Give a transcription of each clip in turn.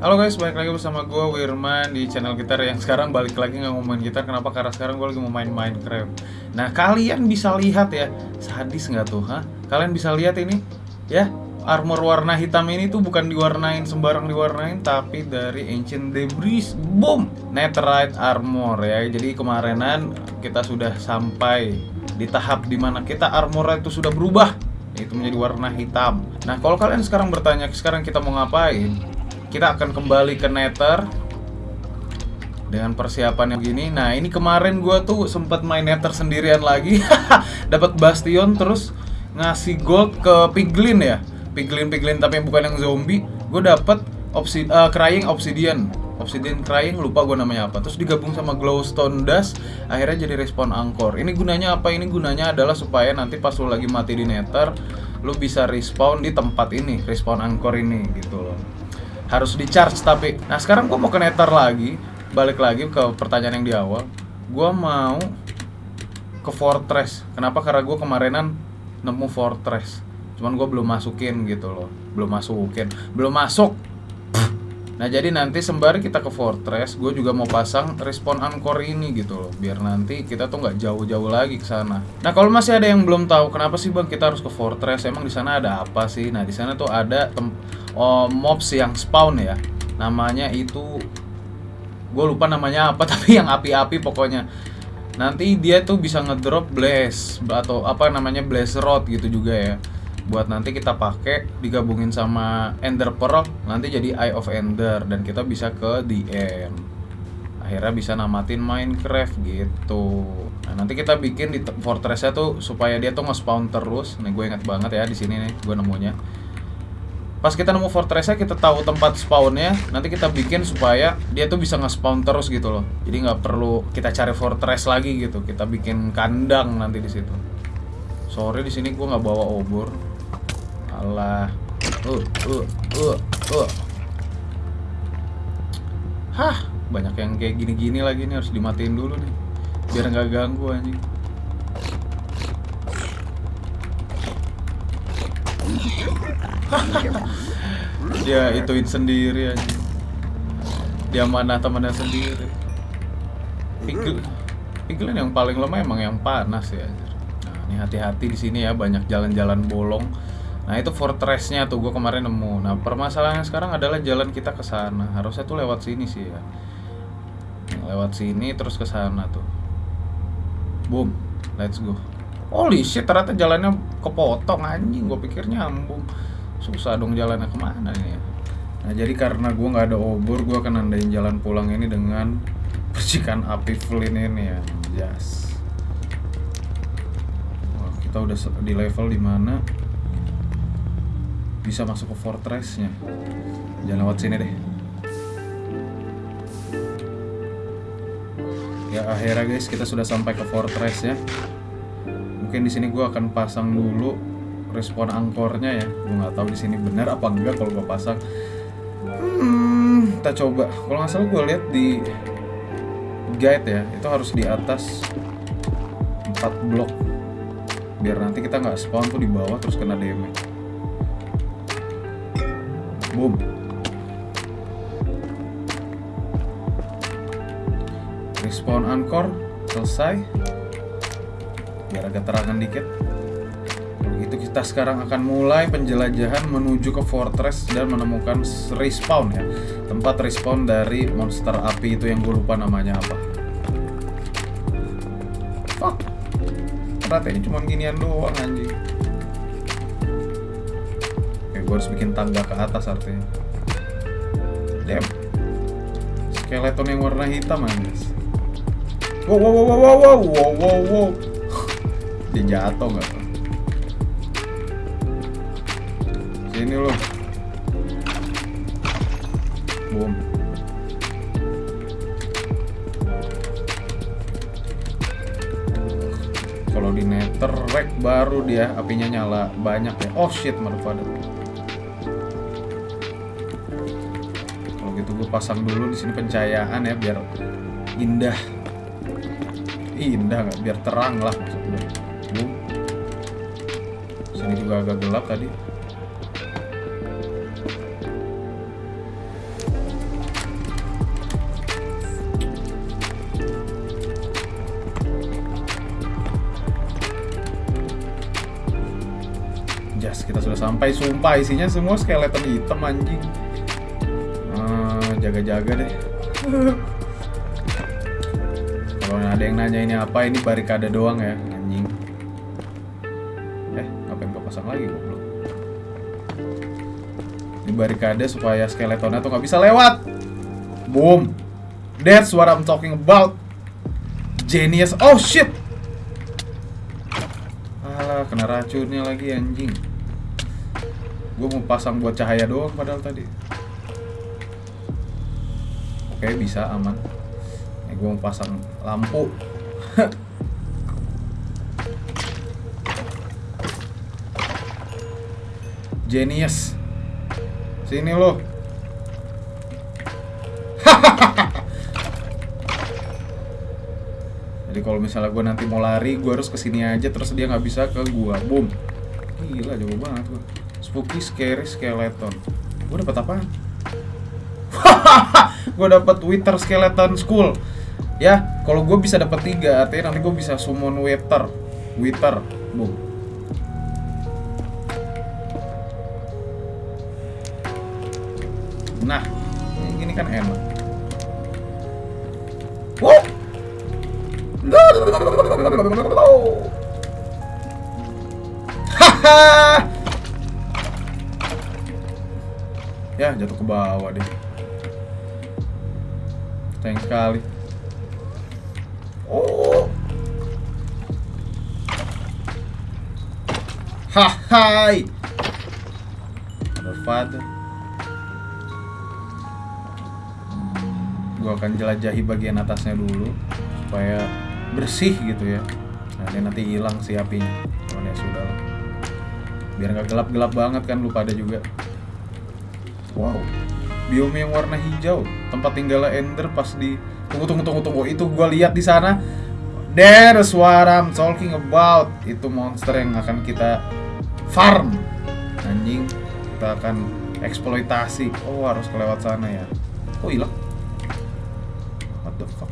Halo guys, balik lagi bersama gue Wirman di channel gitar yang sekarang balik lagi nggak ngomongin gitar Kenapa? Karena sekarang gue lagi mau main Minecraft Nah kalian bisa lihat ya, sadis nggak tuh? Hah? Kalian bisa lihat ini? Ya, armor warna hitam ini tuh bukan diwarnain sembarang diwarnain Tapi dari Ancient Debris Boom! Netherite armor ya Jadi kemarinan kita sudah sampai di tahap di mana kita armor itu sudah berubah itu menjadi warna hitam. Nah, kalau kalian sekarang bertanya, sekarang kita mau ngapain? Kita akan kembali ke Nether dengan persiapan yang gini. Nah, ini kemarin gue tuh sempat main Nether sendirian lagi, dapat Bastion terus ngasih gold ke Piglin ya, Piglin Piglin tapi bukan yang zombie. Gue dapat obsid uh, Crying Obsidian. Obsidian Crying lupa gue namanya apa. Terus digabung sama Glowstone Dust akhirnya jadi respawn angkor. Ini gunanya apa? Ini gunanya adalah supaya nanti pas lu lagi mati di nether lu bisa respawn di tempat ini respawn angkor ini gitu loh harus di charge tapi nah sekarang gue mau ke nether lagi balik lagi ke pertanyaan yang di awal. Gue mau ke fortress. Kenapa? Karena gue kemarinan nemu fortress. Cuman gue belum masukin gitu loh belum masukin belum masuk Nah jadi nanti sembari kita ke Fortress, gue juga mau pasang respawn anchor ini gitu loh, biar nanti kita tuh nggak jauh-jauh lagi ke sana. Nah kalau masih ada yang belum tahu kenapa sih bang kita harus ke Fortress, emang di sana ada apa sih? Nah di sana tuh ada oh, mobs yang spawn ya, namanya itu gue lupa namanya apa tapi yang api-api pokoknya. Nanti dia tuh bisa ngedrop blaze atau apa namanya blaze rod gitu juga ya buat nanti kita pakai digabungin sama Ender Pearl nanti jadi Eye of Ender dan kita bisa ke end akhirnya bisa namatin Minecraft gitu. Nah nanti kita bikin di fortressnya tuh supaya dia tuh nge-spawn terus. Nih gue inget banget ya di sini nih gue nemunya. Pas kita nemu fortressnya kita tahu tempat spawnnya nanti kita bikin supaya dia tuh bisa nge-spawn terus gitu loh. Jadi nggak perlu kita cari fortress lagi gitu. Kita bikin kandang nanti di situ. Sorry di sini gue nggak bawa obor Alah. Uh, uh, uh, uh. Hah, banyak yang kayak gini-gini lagi nih harus dimatiin dulu nih. Biar nggak ganggu anjing. Dia ituin sendiri anjing. Dia mana temannya sendiri. Pikir Piglin yang paling lemah emang yang panas ya. Nah, ini hati-hati di sini ya banyak jalan-jalan bolong Nah itu fortressnya tuh gue kemarin nemu. Nah permasalahannya sekarang adalah jalan kita ke sana. Harusnya tuh lewat sini sih ya. Lewat sini terus ke sana tuh. Boom, let's go. Holy shit, ternyata jalannya kepotong anjing. Gue pikir nyambung. Susah dong jalannya ke mana ini ya. Nah jadi karena gue nggak ada obor, gue akan nandain jalan pulang ini dengan percikan api flint ini ya. Yes. Wah, kita udah di level di mana bisa masuk ke fortressnya. Jangan lewat sini deh. Ya akhirnya guys kita sudah sampai ke fortress ya mungkin di sini gue akan pasang dulu respon angkornya ya. Gue nggak tahu di sini benar apa enggak kalau gue pasang. Hmm kita coba. Kalau nggak salah gue lihat di guide ya itu harus di atas 4 blok. Biar nanti kita nggak spawn tuh di bawah terus kena damage boom respawn anchor selesai. Biar agak terangan dikit. Begitu kita sekarang akan mulai penjelajahan menuju ke fortress dan menemukan respawn ya. Tempat respawn dari monster api itu yang gue lupa namanya apa. Fuck. Ternyata ini cuma ginian doang anjing gue harus bikin tangga ke atas artinya. Damn. Skeleton yang warna hitam guys wow wow wow wow wow wow wow wow. Dia jatuh nggak sini loh boom. Kalau di nether rack baru dia apinya nyala banyak ya. Oh shit motherfucker pasang dulu di sini pencahayaan ya biar indah. Indah nggak? Biar terang lah maksudnya sini juga agak gelap tadi. Jas kita sudah sampai. Sumpah isinya semua skeleton hitam anjing. Jaga-jaga deh. Kalau ada yang nanya ini apa, ini barikade doang ya, anjing. Eh, ngapain gua pasang lagi goblok? Ini barikade supaya skeletonnya tuh nggak bisa lewat. Boom. That's what I'm talking about. Genius. Oh shit. Alah, kena racunnya lagi anjing. Gue mau pasang buat cahaya doang padahal tadi. Oke, bisa aman. Ini gue mau pasang lampu. Genius. Sini lo. Jadi kalau misalnya gue nanti mau lari, gue harus ke sini aja terus dia nggak bisa ke gua. Boom. Gila jauh banget gua. Spooky scary skeleton. Gue dapat apaan? Gue dapat Wither skeleton school. Ya, kalau gue bisa dapat tiga, artinya nanti gue bisa summon Wither. Wither. Boom. Nah, ini kan enak. Ya, jatuh ke bawah deh. Sayang sekali. Oh. Hahai. Father. Gua akan jelajahi bagian atasnya dulu supaya bersih gitu ya. Nah, ini nanti hilang si apinya. Cuman ya sudah lah. Biar nggak gelap-gelap banget kan lu pada juga. Wow. Biome yang warna hijau, tempat tinggalnya Ender pas di tunggu tunggu tunggu tunggu itu gua lihat di sana. There's what I'm talking about. Itu monster yang akan kita farm. Anjing, kita akan eksploitasi. Oh, harus kelewat sana ya. Oh, hilang. What the fuck?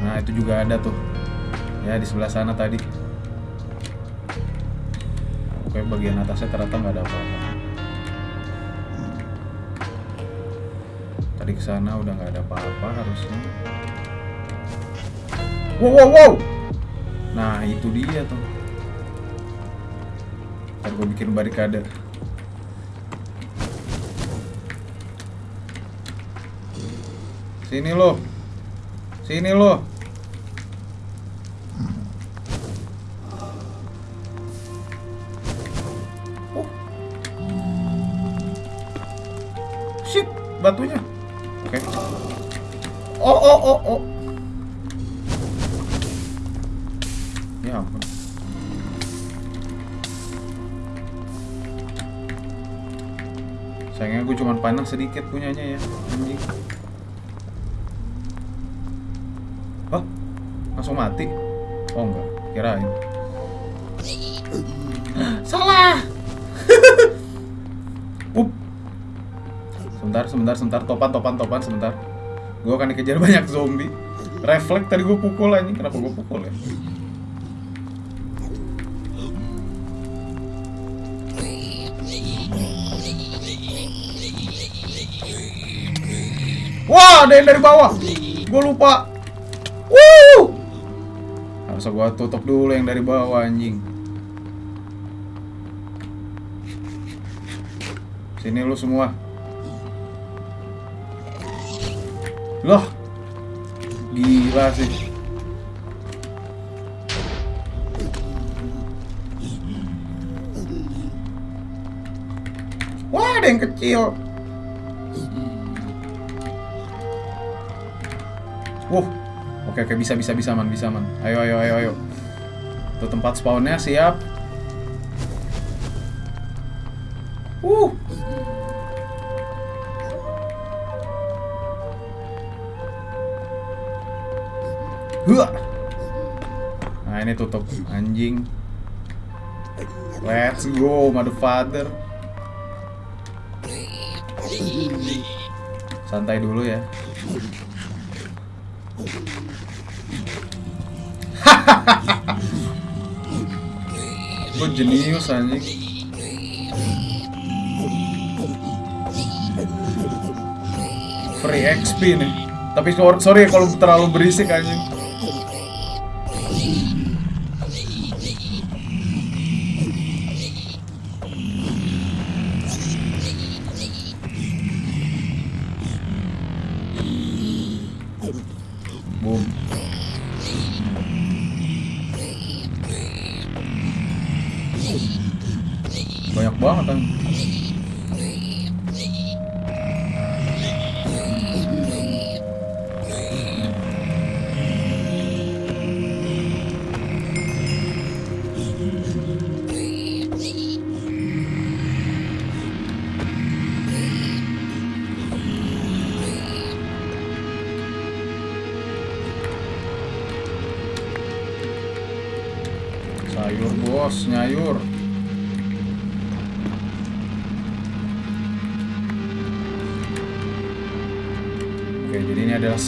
Nah, itu juga ada tuh. Ya, di sebelah sana tadi. Bagian atasnya ternyata nggak ada apa-apa. Tadi ke sana udah nggak ada apa-apa harusnya. Wow, wow, wow. Nah, itu dia tuh. Ntar gue bikin barikade. Sini lo. Sini lo. Shit, batunya. Oke. Oh, oh, oh, oh. Ya ampun. Sayangnya gue cuma panah sedikit punyanya ya, anjing. Oh, langsung mati? Oh enggak, kirain. Sebentar, sebentar. Topan, topan, topan, sebentar. Gue akan dikejar banyak zombie. Refleks tadi gue pukul anjing. Kenapa gue pukul ya? Wah, ada yang dari bawah. Gue lupa. Wuh. Harus gue tutup dulu yang dari bawah anjing. Sini lu semua. Loh. Gila sih. Wah, ada yang kecil. Wuh. Oke oke bisa bisa bisa man bisa man. Ayo ayo ayo ayo. Tuh tempat spawnnya siap. Ini tutup anjing. Let's go, motherfucker. Santai dulu ya. Gue jenius anjing. Free XP nih. Tapi sor- sorry kalau terlalu berisik anjing.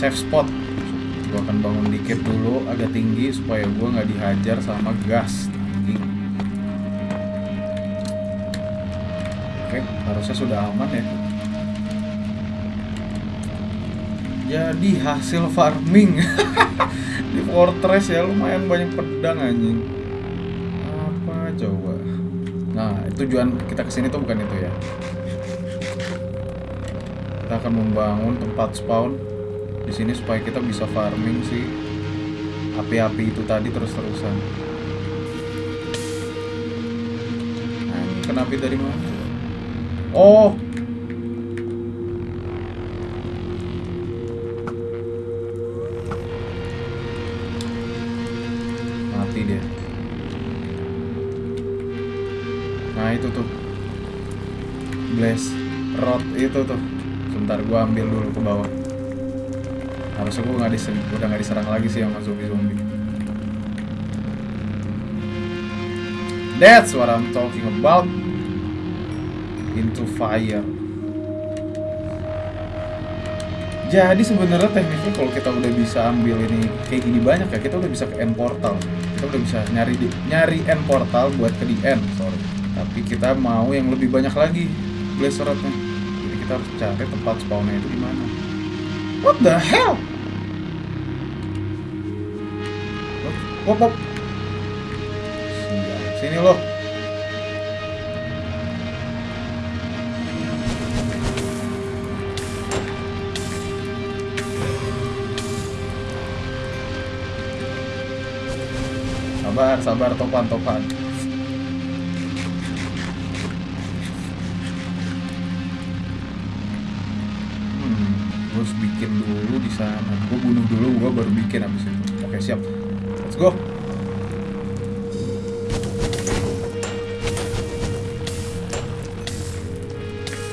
Safe spot. Gua akan bangun dikit dulu, agak tinggi supaya gua nggak dihajar sama gas. Anjing. Oke, harusnya sudah aman ya. Jadi hasil farming di fortress ya lumayan banyak pedang anjing. Apa coba? Nah, tujuan kita ke sini tuh bukan itu ya. Kita akan membangun tempat spawn di sini supaya kita bisa farming si api-api itu tadi terus-terusan. Nah, ini kena dari mana? Oh, mati dia. Nah itu tuh Blaze Rod itu tuh Sebentar gua ambil dulu ke bawah Nggak diserang, udah nggak diserang lagi sih sama zombie-zombie That's what I'm talking about Into fire Jadi sebenarnya tekniknya kalau kita udah bisa ambil ini kayak gini banyak ya, kita udah bisa ke end portal. Kita udah bisa nyari di, nyari end portal buat ke di end, sorry. Tapi kita mau yang lebih banyak lagi blaze. Jadi kita harus cari tempat spawnnya itu di mana. What the hell? Wop, wop. Sial. Sini loh. Sabar, sabar, topan, topan.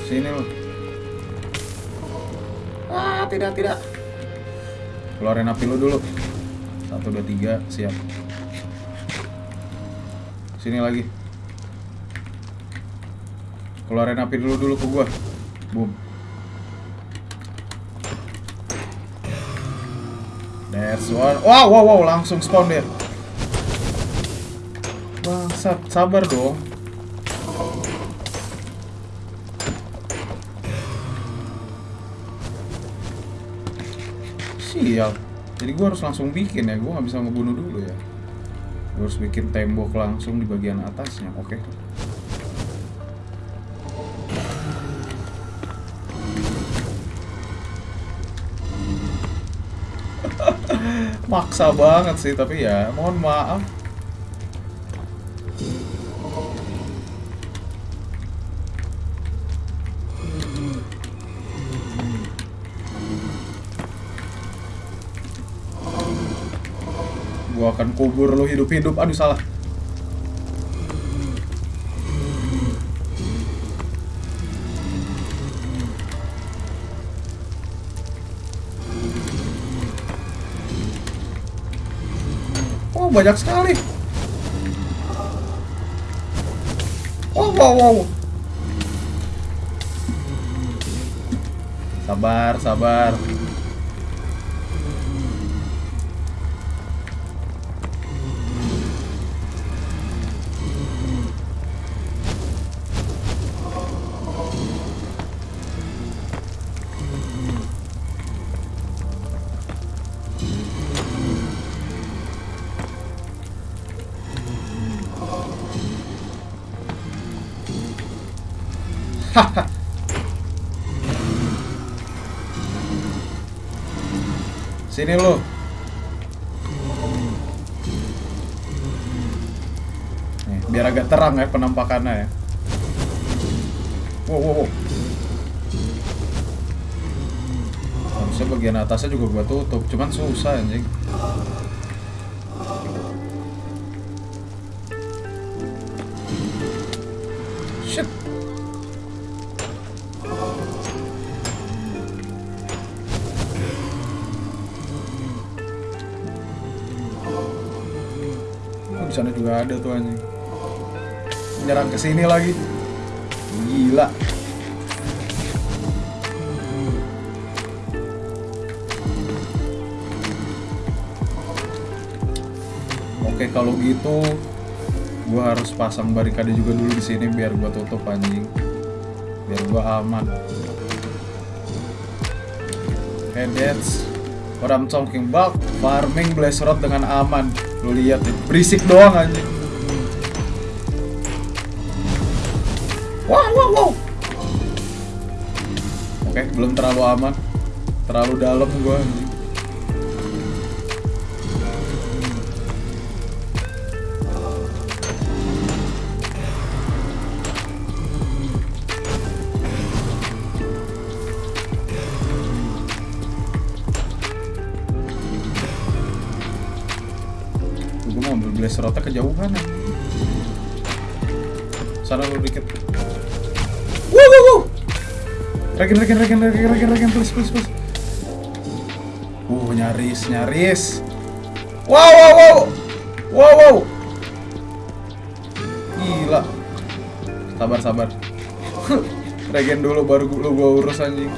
Sini lu. Ah, tidak, tidak. Keluarin api lu dulu. Satu, dua, tiga, siap. Sini lagi. Keluarin api dulu dulu ke gua. Boom. There's one. Wow, wow, wow, langsung spawn dia. Bangsat, sabar dong. Sial. Jadi gua harus langsung bikin ya. Gua nggak bisa ngebunuh dulu ya. Gua harus bikin tembok langsung di bagian atasnya. Oke. Maksa banget sih, tapi ya mohon maaf. Gua akan kubur lo hidup-hidup. Aduh salah. Oh banyak sekali. Oh wow wow. Sabar sabar. Sini lo. Nih, biar agak terang ya penampakannya ya. Wow, wow, wow. Harusnya bagian atasnya juga gua tutup, cuman susah anjing. Ada tuh anjing. Menyerang ke sini lagi. Gila. Oke, kalau gitu gua harus pasang barikade juga dulu di sini biar gua tutup anjing. Biar gua aman. Okay, that's what I'm talking about. Farming Blaze Rod dengan aman. Lu lihat berisik doang anjing. Wow, wow, wow. Oke, belum terlalu aman. Terlalu dalam gua. Gue mau ambil blaze rota kejauhan. Sana lu dikit. Regen, regen, regen, regen, regen, regen, please, please, please. Uh, nyaris, nyaris. Wow, wow, wow. Wow, wow. Gila. Sabar, sabar. regen dulu baru lu gua urus anjing.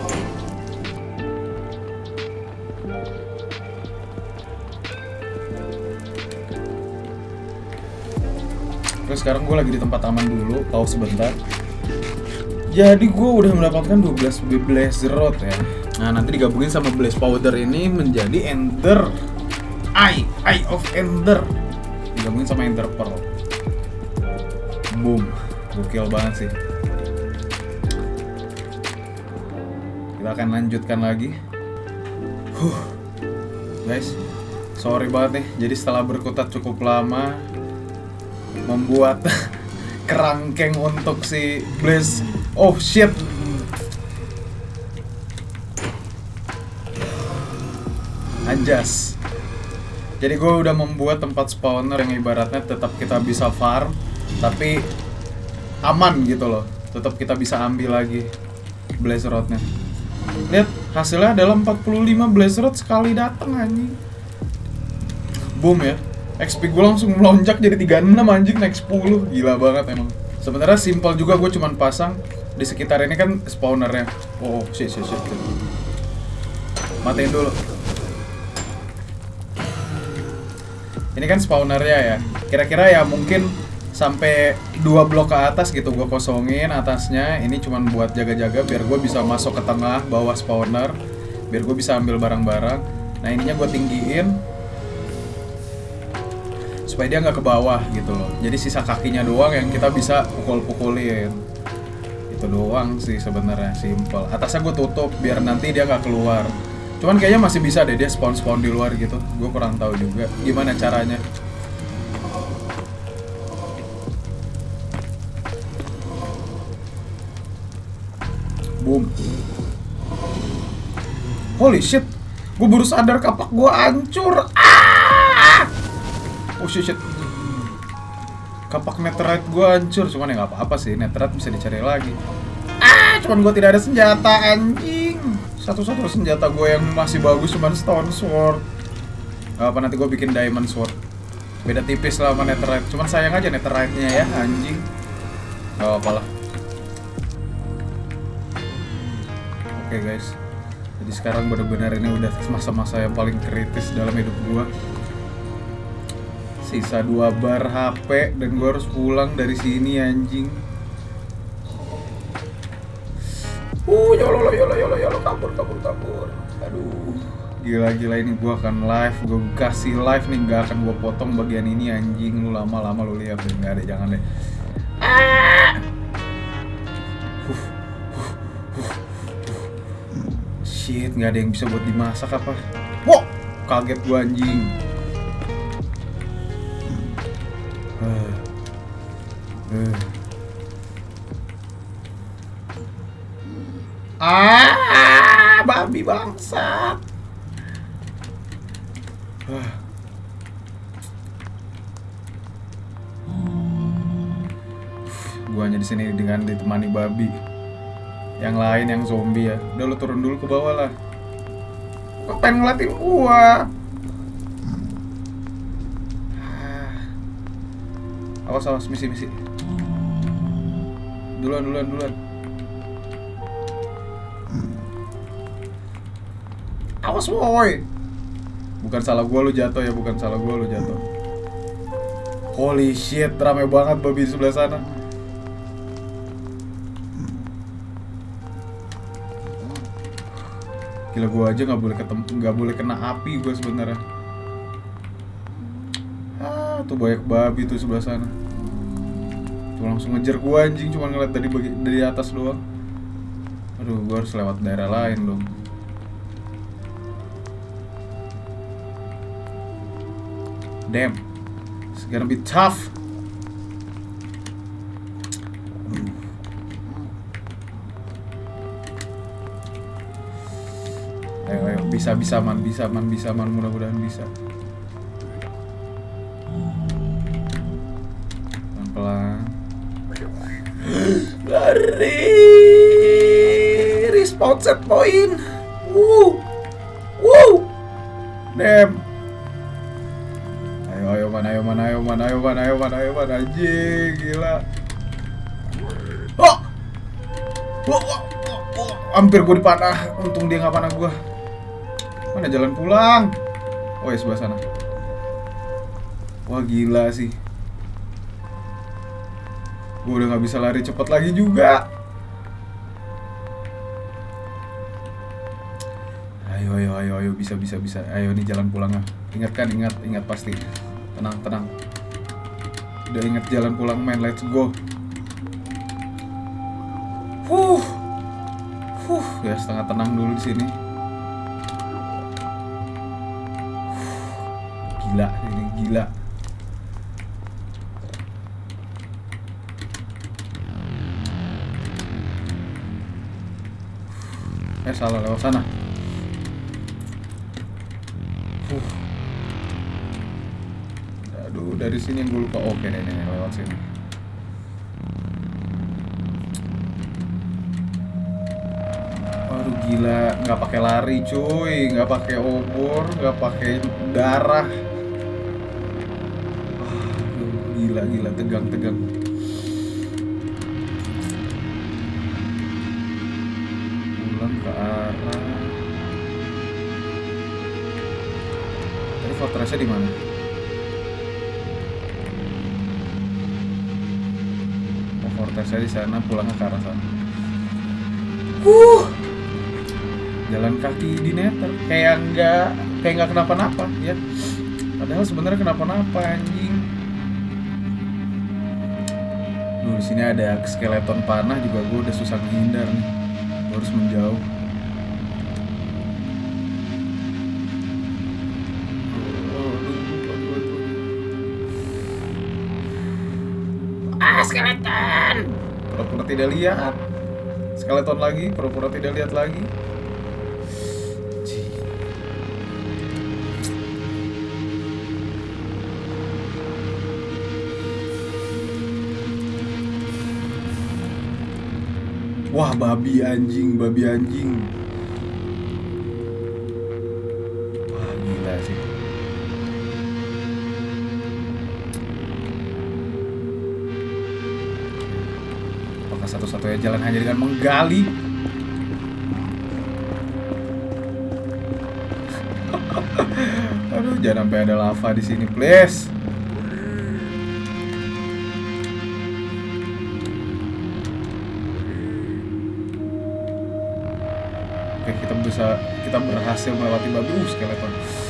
Terus sekarang gue lagi di tempat aman dulu, pause sebentar. Jadi gue udah mendapatkan 12 Blaze Rod ya. Nah nanti digabungin sama Blaze Powder ini menjadi Ender Eye, Eye of Ender. Digabungin sama Ender Pearl. Boom, gokil banget sih. Kita akan lanjutkan lagi. Huh, guys, sorry banget nih. Jadi setelah berkutat cukup lama, membuat kerangkeng untuk si Blaze. Oh shit. Anjas. Jadi gue udah membuat tempat spawner yang ibaratnya tetap kita bisa farm, tapi aman gitu loh. Tetap kita bisa ambil lagi Blaze Rodnya. Lihat hasilnya adalah 45 Blaze Rod sekali datang anjing. Boom ya. XP gue langsung melonjak jadi 36 anjing naik 10 Gila banget emang Sebenarnya simpel juga gue cuman pasang Di sekitar ini kan spawnernya. Oh shit shit shit. Matiin dulu. Ini kan spawnernya ya. Kira-kira ya mungkin sampai dua blok ke atas gitu gue kosongin atasnya. Ini cuman buat jaga-jaga biar gue bisa masuk ke tengah bawah spawner biar gue bisa ambil barang-barang. Nah ininya gue tinggiin supaya dia nggak ke bawah gitu loh. Jadi sisa kakinya doang yang kita bisa pukul-pukulin itu doang sih sebenarnya simple. Atasnya gue tutup biar nanti dia nggak keluar. Cuman kayaknya masih bisa deh dia spawn spawn di luar gitu. Gue kurang tahu juga. Gimana caranya? Boom. Holy shit. Gue baru sadar kapak gue hancur. Ah! Oh shit, shit. Kapak netherite gue hancur, cuman ya nggak apa-apa sih, netherite bisa dicari lagi. Ah, cuman gue tidak ada senjata anjing. Satu-satu senjata gue yang masih bagus cuman stone sword. Apa nanti gue bikin diamond sword. Beda tipis lah sama netherite, cuman sayang aja netherite-nya ya anjing. Gak apa-apa lah. Oke guys, jadi sekarang benar-benar ini udah masa-masa yang paling kritis dalam hidup gue sisa dua bar HP dan gue harus pulang dari sini anjing. Uh, yolo yolo yolo yolo kabur kabur kabur. Aduh, gila gila ini gue akan live, gue kasih live nih nggak akan gue potong bagian ini anjing lu lama lama lu lihat deh nggak ada jangan deh. Ah! Uh, Shit, nggak ada yang bisa buat dimasak apa? Wow, kaget gua anjing. Uh. Ah, babi bangsat. Ah. Gua hanya di sini dengan ditemani babi. Yang lain yang zombie ya. Udah lu turun dulu ke bawah lah. Kok pengen ngeliatin gua? Ah. Awas awas misi misi. Duluan duluan duluan. Awas woi. Bukan salah gua lu jatuh ya, bukan salah gua lu jatuh. Holy shit, rame banget babi di sebelah sana. Gila gua aja nggak boleh ketemu, nggak boleh kena api gua sebenarnya. Ah, tuh banyak babi tuh sebelah sana. Tuh langsung ngejar gua anjing cuma ngeliat dari dari atas doang. Aduh, gua harus lewat daerah lain dong. Damn. It's gonna be tough. Bisa, bisa, man, bisa, man, bisa, man, mudah-mudahan bisa. Lari, respawn set point. Woo, woo, damn. Ayo, ayo, man, ayo, man, ayo, man, ayo, man, ayo, man, ayo, man, anjing, gila. Oh, wah, wah, wah. hampir gue dipanah. Untung dia nggak panah gue. Mana jalan pulang? Oh ya sebelah sana. Wah gila sih. Gue udah nggak bisa lari cepat lagi juga. Ayo ayo ayo ayo bisa bisa bisa. Ayo nih jalan pulang ah. Ingat kan ingat ingat pasti. Tenang tenang. Udah ingat jalan pulang main. Let's go. Huh. Huh, ya setengah tenang dulu di sini. Gila, ini gila. Eh salah lewat sana. Huh. Aduh, dari sini gue lupa. Oke, nih, nih, lewat sini. Waduh gila, nggak pakai lari cuy, nggak pakai obor, nggak pakai darah. Aduh, gila gila tegang tegang. Fortressnya di mana? Oh, fortressnya di sana, pulangnya ke arah sana. Huh. Jalan kaki di netter kayak nggak kayak nggak kenapa-napa ya. Padahal sebenarnya kenapa-napa anjing. Duh, di sini ada skeleton panah juga gue udah susah menghindar nih. Gue harus menjauh. Tidak lihat. Skeleton lagi, pura-pura tidak lihat lagi. Wah, babi anjing, babi anjing. Satu-satunya jalan hanya dengan menggali? Aduh, jangan sampai ada lava di sini, please. Oke, kita bisa kita berhasil melewati babi uh.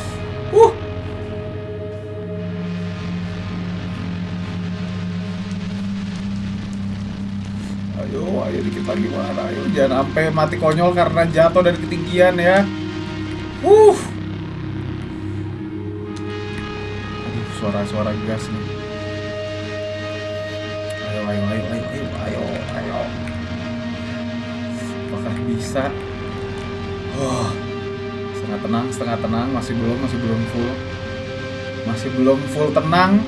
Lagi mana ayo jangan sampai mati konyol karena jatuh dari ketinggian ya. Uh suara-suara gas nih. Ayo ayo ayo ayo ayo ayo ayo. Apakah bisa? Oh. Setengah tenang setengah tenang. Masih belum masih belum full. Masih belum full tenang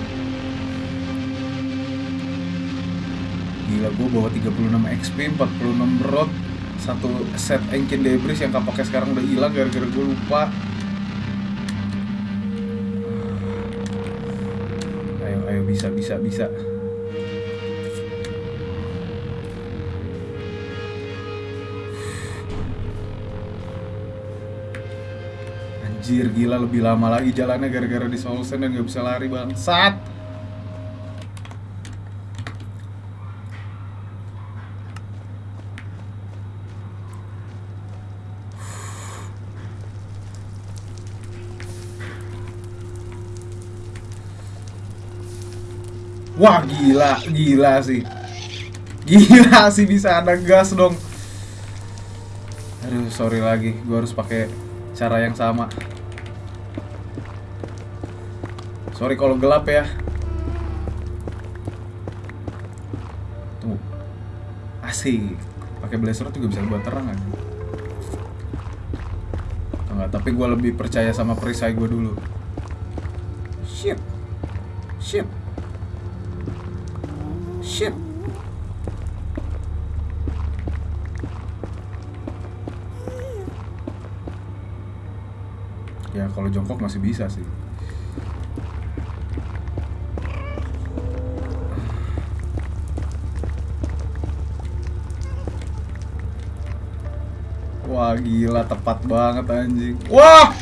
gila gue bawa 36 XP 46 brot satu set engine debris yang kapaknya sekarang udah hilang gara-gara gue lupa. Ayo ayo bisa bisa bisa. Anjir gila lebih lama lagi jalannya gara-gara di Solsen dan gak bisa lari bangsat Wah gila, gila sih. Gila sih bisa ada gas dong. Aduh sorry lagi, gue harus pakai cara yang sama. Sorry kalau gelap ya. Tuh. Asik. Pakai blazer juga bisa buat terang aja. Enggak, tapi gue lebih percaya sama perisai gue dulu. Shit. Shit Shit. Ya kalau jongkok masih bisa sih. Wah gila tepat banget anjing. Wah.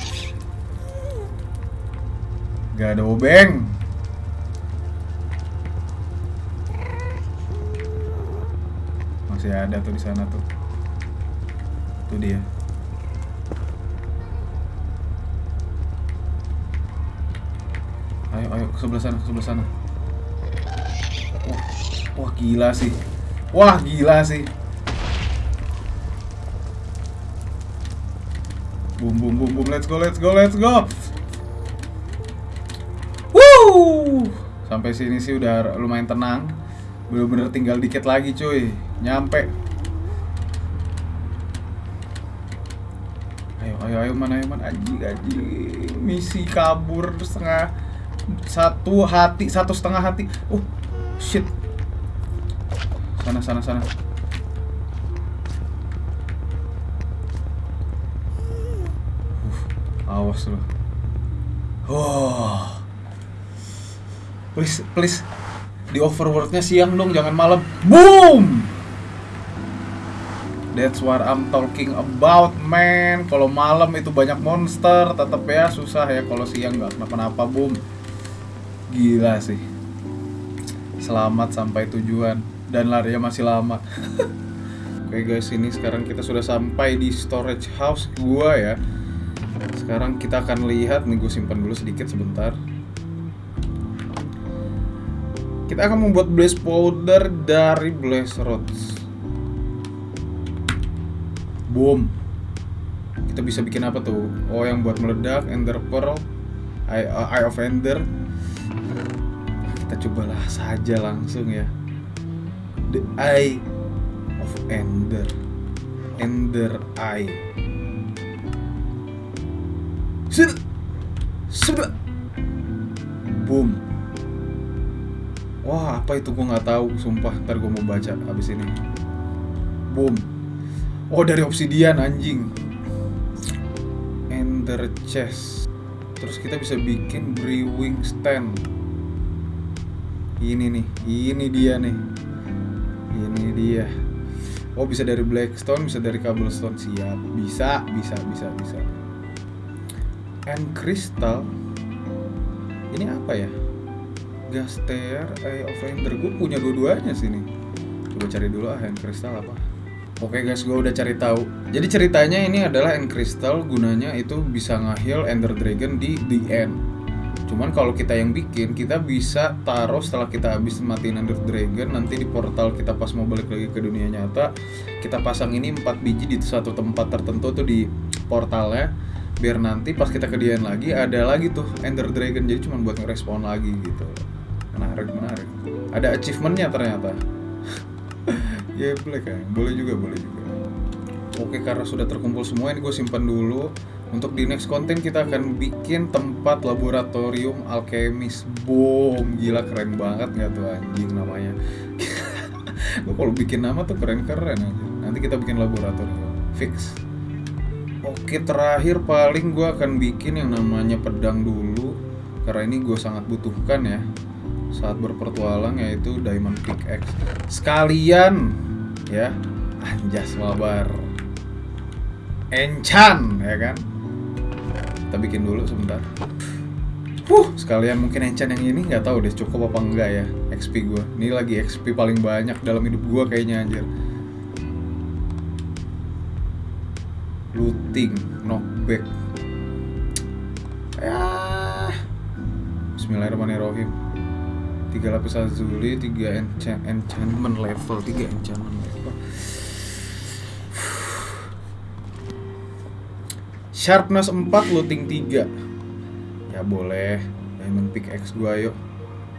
Gak ada obeng. Ada tuh di sana tuh. Tuh dia. Ayo ayo ke sebelah sana ke sebelah sana. Wah, wah gila sih. Wah gila sih. Boom boom boom boom. Let's go let's go let's go. Woo! sampai sini sih udah lumayan tenang. Bener-bener tinggal dikit lagi cuy. Nyampe ayo ayo mana ayo mana. Anjing anjing. Misi kabur setengah satu hati satu setengah hati. Oh shit. Sana sana sana. Uh, awas lo oh. Please please. Di overworldnya siang dong jangan malam. Boom That's what I'm talking about, man. Kalau malam itu banyak monster, tetap ya susah ya. Kalau siang nggak kenapa-napa, boom. Gila sih. Selamat sampai tujuan dan larinya masih lama. Oke guys, ini sekarang kita sudah sampai di storage house gua ya. Sekarang kita akan lihat nih, gue simpan dulu sedikit sebentar. Kita akan membuat blaze powder dari blaze rods. Boom. Kita bisa bikin apa tuh? Oh, yang buat meledak, Ender Pearl, Eye, uh, Eye of Ender. Kita cobalah saja langsung ya. The Eye of Ender. Ender Eye. Sudah. Sudah. Boom. Wah, apa itu gue nggak tahu, sumpah. Ntar gue mau baca abis ini. Boom. Oh dari obsidian anjing. Ender chest. Terus kita bisa bikin brewing stand. Ini nih Ini dia nih. Ini dia. Oh bisa dari blackstone Bisa dari cobblestone. Siap. Bisa Bisa Bisa Bisa. And crystal. Ini apa ya? Gaster Eye of Ender Gue punya dua-duanya sini Coba cari dulu ah hand crystal apa Oke guys, gue udah cari tahu. Jadi ceritanya ini adalah End Crystal gunanya itu bisa ngahil Ender Dragon di the end. Cuman kalau kita yang bikin, kita bisa taruh setelah kita habis matiin Ender Dragon nanti di portal kita pas mau balik lagi ke dunia nyata, kita pasang ini 4 biji di satu tempat tertentu tuh di portalnya biar nanti pas kita kedian lagi ada lagi tuh Ender Dragon jadi cuma buat ngerespon lagi gitu. Menarik, menarik. Ada achievementnya ternyata. Gameplay kan, boleh juga, boleh juga. Oke, karena sudah terkumpul semua ini gue simpan dulu. Untuk di next konten kita akan bikin tempat laboratorium alkemis. Boom, gila keren banget nggak tuh anjing namanya. gue kalau bikin nama tuh keren-keren aja. Nanti kita bikin laboratorium. Fix. Oke, terakhir paling gue akan bikin yang namanya pedang dulu. Karena ini gue sangat butuhkan ya saat berpertualang yaitu diamond pickaxe. Sekalian ya anjas mabar. Enchan ya kan? kita bikin dulu sebentar Huh, sekalian mungkin enchant yang ini nggak tahu deh cukup apa enggak ya XP gue. Ini lagi XP paling banyak dalam hidup gue kayaknya anjir. Looting, knockback. Ya. Bismillahirrahmanirrahim. Tiga lapis azuli, tiga enchant, enchantment level, tiga enchantment Sharpness 4, looting 3 Ya boleh. Diamond pickaxe gua yuk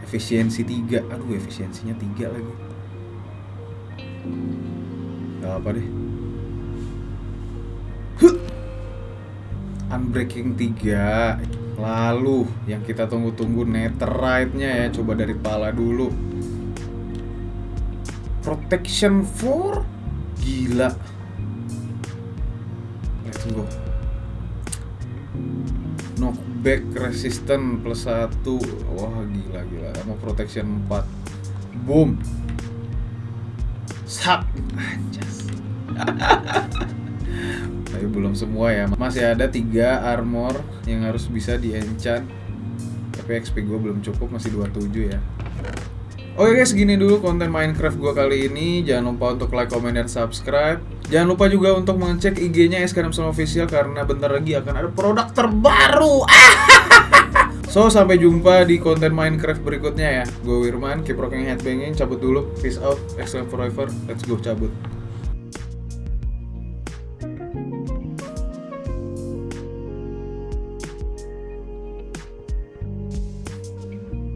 Efisiensi 3 Aduh efisiensinya 3 lagi. Gak apa deh. Huh. Unbreaking 3 Lalu yang kita tunggu-tunggu netherite-nya ya. Coba dari pala dulu. Protection 4 Gila. Let's go knockback resistant plus 1 wah gila gila. Sama protection 4 boom. Sak. Anjas. Tapi belum semua ya. Masih ada tiga armor yang harus bisa di enchant tapi XP gue belum cukup masih 27 ya. Oke guys, segini dulu konten Minecraft gue kali ini. Jangan lupa untuk like, comment, dan subscribe. Jangan lupa juga untuk mengecek IG-nya Sama Official karena bentar lagi akan ada produk terbaru. so, sampai jumpa di konten Minecraft berikutnya ya. Gue Wirman, keep rocking headbanging, cabut dulu. Peace out, excellent forever. Let's go cabut.